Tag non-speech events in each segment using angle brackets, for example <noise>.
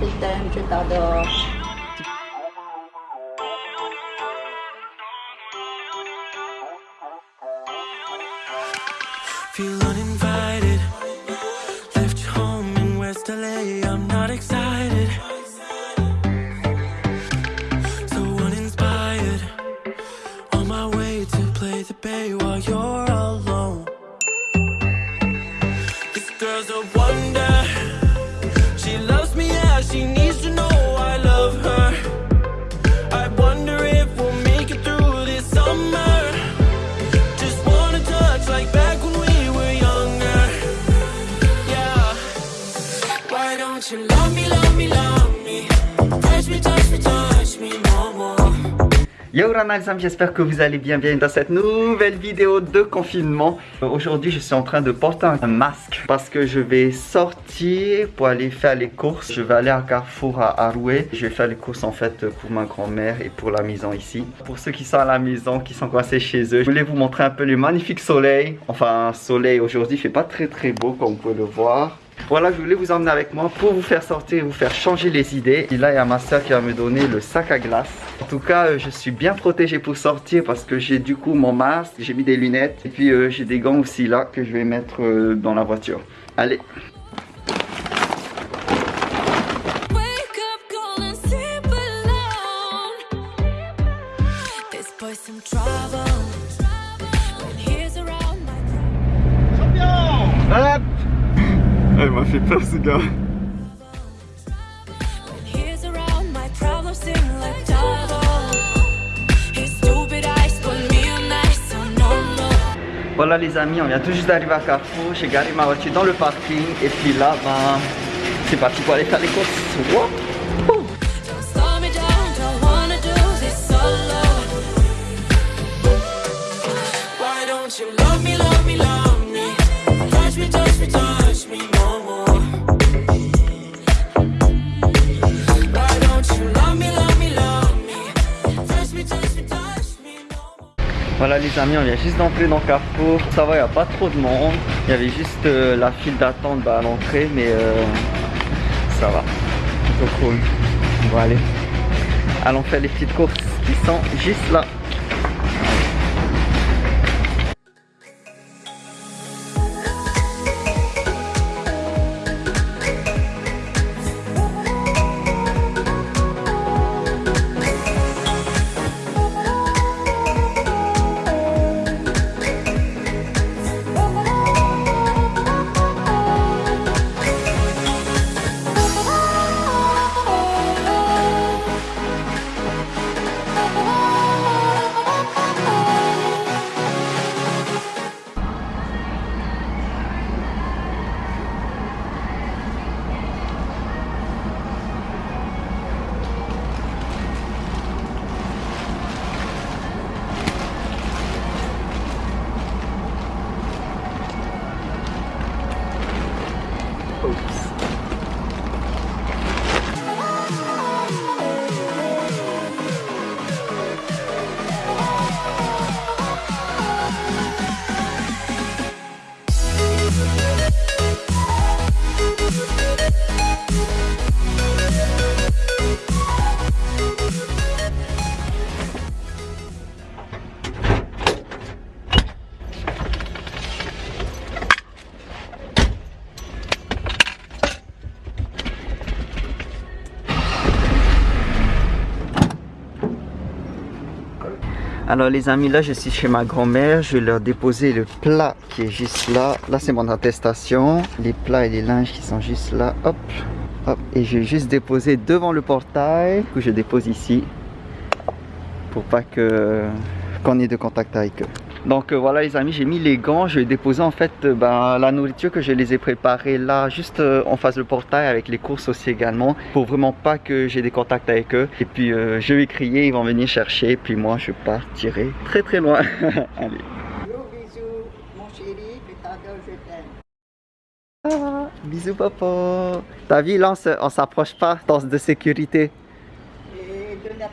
je t'aime, je t'adore. Feel uninvited. Left home in West LA. I'm not excited. Yo amis, j'espère que vous allez bien, bienvenue dans cette nouvelle vidéo de confinement. Euh, Aujourd'hui, je suis en train de porter un masque parce que je vais sortir pour aller faire les courses. Je vais aller à Carrefour à Arouet. Je vais faire les courses en fait pour ma grand-mère et pour la maison ici. Pour ceux qui sont à la maison, qui sont coincés chez eux, je voulais vous montrer un peu le magnifique soleil. Enfin, soleil aujourd'hui, il fait pas très très beau comme vous pouvez le voir. Voilà, je voulais vous emmener avec moi pour vous faire sortir, vous faire changer les idées. Et là, il y a ma soeur qui va me donner le sac à glace. En tout cas, euh, je suis bien protégé pour sortir parce que j'ai du coup mon masque, j'ai mis des lunettes et puis euh, j'ai des gants aussi là que je vais mettre euh, dans la voiture. Allez ice, so no, no. Voilà les amis, on vient tout juste d'arriver à Carrefour. J'ai garé ma voiture dans le parking et puis là, ben, c'est parti pour aller faire les courses. Wouh Voilà les amis, on vient juste d'entrer dans Carrefour. Ça va, il n'y a pas trop de monde. Il y avait juste euh, la file d'attente bah, à l'entrée, mais euh, ça va. Plutôt cool. On va aller. Allons faire les petites courses qui sont juste là. Alors les amis, là je suis chez ma grand-mère, je vais leur déposer le plat qui est juste là. Là c'est mon attestation, les plats et les linges qui sont juste là, hop, hop. Et je vais juste déposer devant le portail, que je dépose ici, pour pas que qu'on ait de contact avec eux. Donc euh, voilà les amis, j'ai mis les gants, je vais déposer en fait euh, ben, la nourriture que je les ai préparées là, juste euh, en face du portail avec les courses aussi également, pour vraiment pas que j'ai des contacts avec eux. Et puis je vais crier, ils vont venir chercher, puis moi je partirai très très loin. <laughs> Allez. Gros bisous, mon chéri, je t'aime. Ah, bisous papa. T'as vu là on s'approche pas dans de sécurité. Et deux mètres.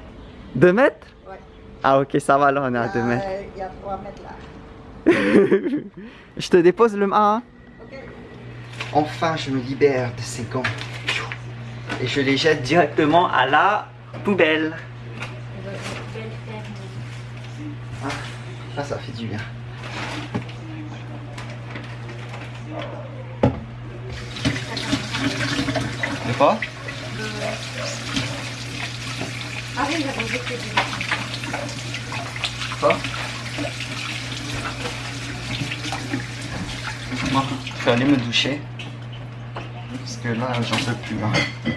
2 mètres Ouais. Ah ok ça va là on est à 2 Euh, mètres. Il y a trois mètres là. <laughs> je te dépose le 1. Ok. Enfin je me libère de ces gants. et je les jette directement à la poubelle. Ah, ah, ça fait du bien. De quoi Quoi Moi, je vais aller me doucher. Parce que là, j'en peux plus. hein.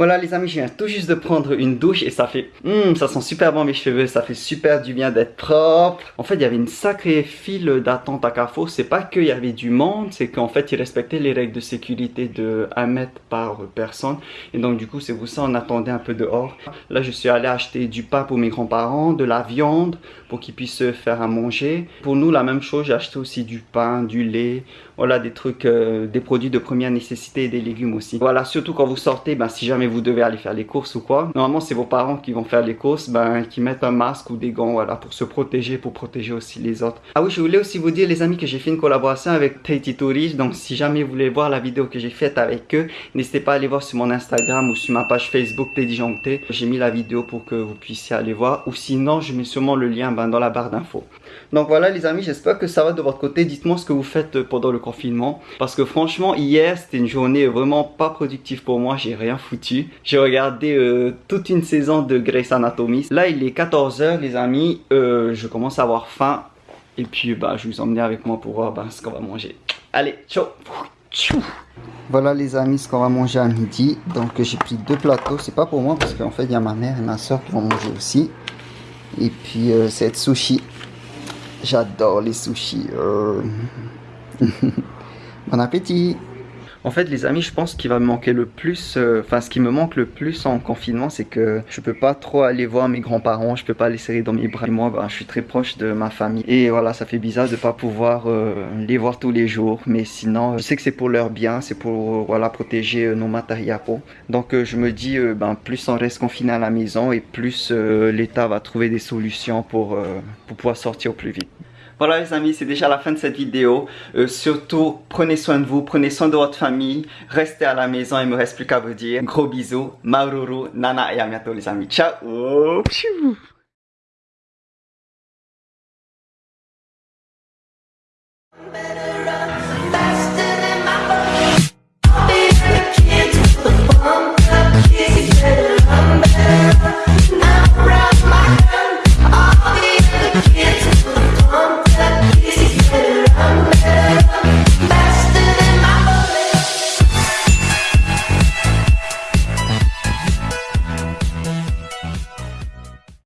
Voilà les amis, je viens tout juste de prendre une douche et ça fait... Hum, ça sent super bon mes cheveux, ça fait super du bien d'être propre. En fait, il y avait une sacrée file d'attente à Carrefour. C'est pas qu'il y avait du monde, c'est qu'en fait, ils respectaient les règles de sécurité de 1 mètre par personne. Et donc du coup, c'est pour ça on attendait un peu dehors. Là, je suis allé acheter du pain pour mes grands-parents, de la viande pour qu'ils puissent se faire à manger. Pour nous, la même chose, j'ai acheté aussi du pain, du lait, voilà des trucs, euh, des produits de première nécessité et des légumes aussi. Voilà, surtout quand vous sortez, ben, si jamais vous devez aller faire les courses ou quoi, normalement c'est vos parents qui vont faire les courses, ben, qui mettent un masque ou des gants, voilà, pour se protéger, pour protéger aussi les autres. Ah oui, je voulais aussi vous dire les amis que j'ai fait une collaboration avec Tahiti Tourist, donc si jamais vous voulez voir la vidéo que j'ai faite avec eux, n'hésitez pas à aller voir sur mon Instagram ou sur ma page Facebook Disjoncté. J'ai mis la vidéo pour que vous puissiez aller voir, ou sinon je mets sûrement le lien ben, dans la barre d'infos. Donc voilà les amis, j'espère que ça va de votre côté. Dites-moi ce que vous faites pendant le Parce que franchement, hier, c'était une journée vraiment pas productive pour moi. J'ai rien foutu. J'ai regardé euh, toute une saison de Grey's Anatomy. Là, il est 14h les amis. Euh, je commence à avoir faim. Et puis, bah, je vous emmener avec moi pour voir bah, ce qu'on va manger. Allez, ciao voilà les amis ce qu'on va manger à midi. Donc j'ai pris deux plateaux. C'est pas pour moi parce qu'en fait il y a ma mère et ma soeur qui vont manger aussi. Et puis euh, c'est sushi. J'adore les sushis. Bon appétit. En fait les amis je pense qu'il va me manquer le plus euh, Enfin ce qui me manque le plus en confinement c'est que Je peux pas trop aller voir mes grands-parents Je peux pas les serrer dans mes bras. Et moi ben, je suis très proche de ma famille. Et voilà ça fait bizarre de pas pouvoir euh, les voir tous les jours. Mais sinon je sais que c'est pour leur bien C'est pour voilà protéger euh, nos matériaux Donc je me dis ben, plus on reste confiné à la maison Et plus l'État va trouver des solutions pour, pour pouvoir sortir au plus vite voilà les amis, c'est déjà la fin de cette vidéo. Euh, surtout, prenez soin de vous, prenez soin de votre famille. Restez à la maison, il me reste plus qu'à vous dire. Gros bisous, maruru, nana et à bientôt les amis. Ciao